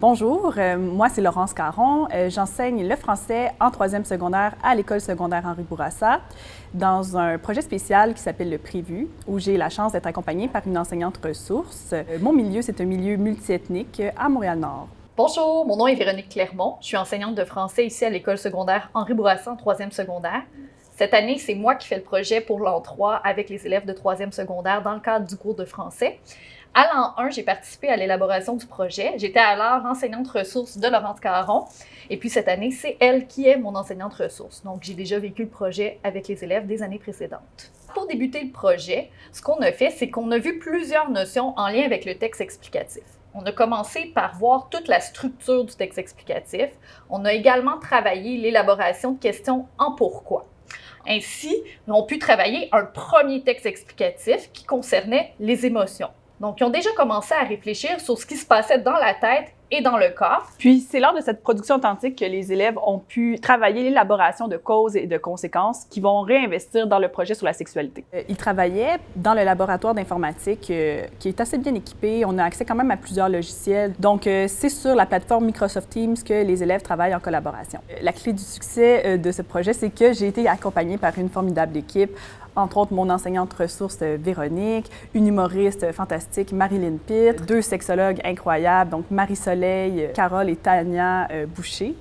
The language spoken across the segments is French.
Bonjour, euh, moi c'est Laurence Caron. Euh, j'enseigne le français en troisième secondaire à l'école secondaire Henri Bourassa dans un projet spécial qui s'appelle le Prévu, où j'ai la chance d'être accompagnée par une enseignante ressource. Euh, mon milieu, c'est un milieu multiethnique à Montréal-Nord. Bonjour, mon nom est Véronique Clermont. Je suis enseignante de français ici à l'école secondaire Henri Bourassa en troisième secondaire. Cette année, c'est moi qui fais le projet pour l'an 3 avec les élèves de troisième secondaire dans le cadre du cours de français. À l'an 1, j'ai participé à l'élaboration du projet. J'étais alors enseignante ressource de Laurence Caron. Et puis cette année, c'est elle qui est mon enseignante ressource. Donc, j'ai déjà vécu le projet avec les élèves des années précédentes. Pour débuter le projet, ce qu'on a fait, c'est qu'on a vu plusieurs notions en lien avec le texte explicatif. On a commencé par voir toute la structure du texte explicatif. On a également travaillé l'élaboration de questions en pourquoi. Ainsi, on a pu travailler un premier texte explicatif qui concernait les émotions. Donc, ils ont déjà commencé à réfléchir sur ce qui se passait dans la tête et dans le corps. Puis, c'est lors de cette production authentique que les élèves ont pu travailler l'élaboration de causes et de conséquences qui vont réinvestir dans le projet sur la sexualité. Euh, ils travaillaient dans le laboratoire d'informatique euh, qui est assez bien équipé. On a accès quand même à plusieurs logiciels. Donc, euh, c'est sur la plateforme Microsoft Teams que les élèves travaillent en collaboration. La clé du succès de ce projet, c'est que j'ai été accompagnée par une formidable équipe entre autres mon enseignante ressource euh, Véronique, une humoriste fantastique Marilyn Pitt, deux sexologues incroyables, donc Marie-Soleil, euh, Carole et Tania euh, Boucher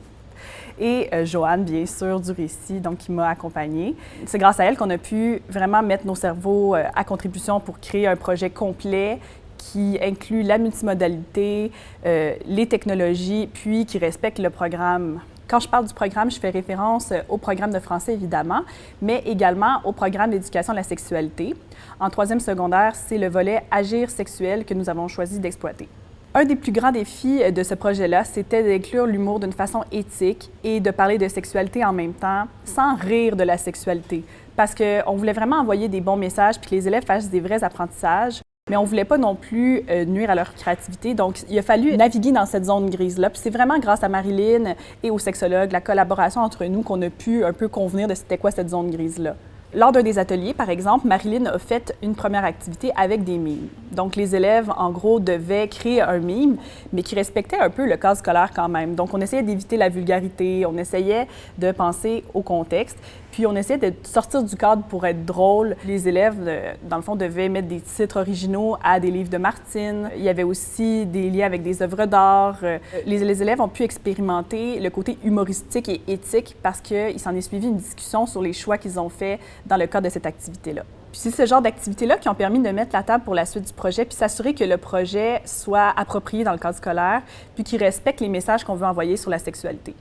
et Joanne, bien sûr, du récit, donc qui m'a accompagnée. C'est grâce à elle qu'on a pu vraiment mettre nos cerveaux à contribution pour créer un projet complet qui inclut la multimodalité, les technologies, puis qui respecte le programme quand je parle du programme, je fais référence euh, au programme de français, évidemment, mais également au programme d'éducation à la sexualité. En troisième secondaire, c'est le volet Agir sexuel que nous avons choisi d'exploiter. Un des plus grands défis euh, de ce projet-là, c'était d'inclure l'humour d'une façon éthique et de parler de sexualité en même temps, sans rire de la sexualité, parce qu'on voulait vraiment envoyer des bons messages puis que les élèves fassent des vrais apprentissages mais on voulait pas non plus euh, nuire à leur créativité. Donc, il a fallu naviguer dans cette zone grise-là. Puis c'est vraiment grâce à Marilyn et aux sexologues, la collaboration entre nous, qu'on a pu un peu convenir de c'était quoi cette zone grise-là. Lors d'un des ateliers, par exemple, Marilyn a fait une première activité avec des mimes. Donc, les élèves, en gros, devaient créer un mime, mais qui respectait un peu le cadre scolaire quand même. Donc, on essayait d'éviter la vulgarité, on essayait de penser au contexte, puis on essayait de sortir du cadre pour être drôle. Les élèves, euh, dans le fond, devaient mettre des titres originaux à des livres de Martine. Il y avait aussi des liens avec des œuvres d'art. Euh, les, les élèves ont pu expérimenter le côté humoristique et éthique parce qu'il s'en est suivi une discussion sur les choix qu'ils ont faits dans le cadre de cette activité-là. Puis c'est ce genre d'activités-là qui ont permis de mettre la table pour la suite du projet, puis s'assurer que le projet soit approprié dans le cadre scolaire, puis qu'il respecte les messages qu'on veut envoyer sur la sexualité.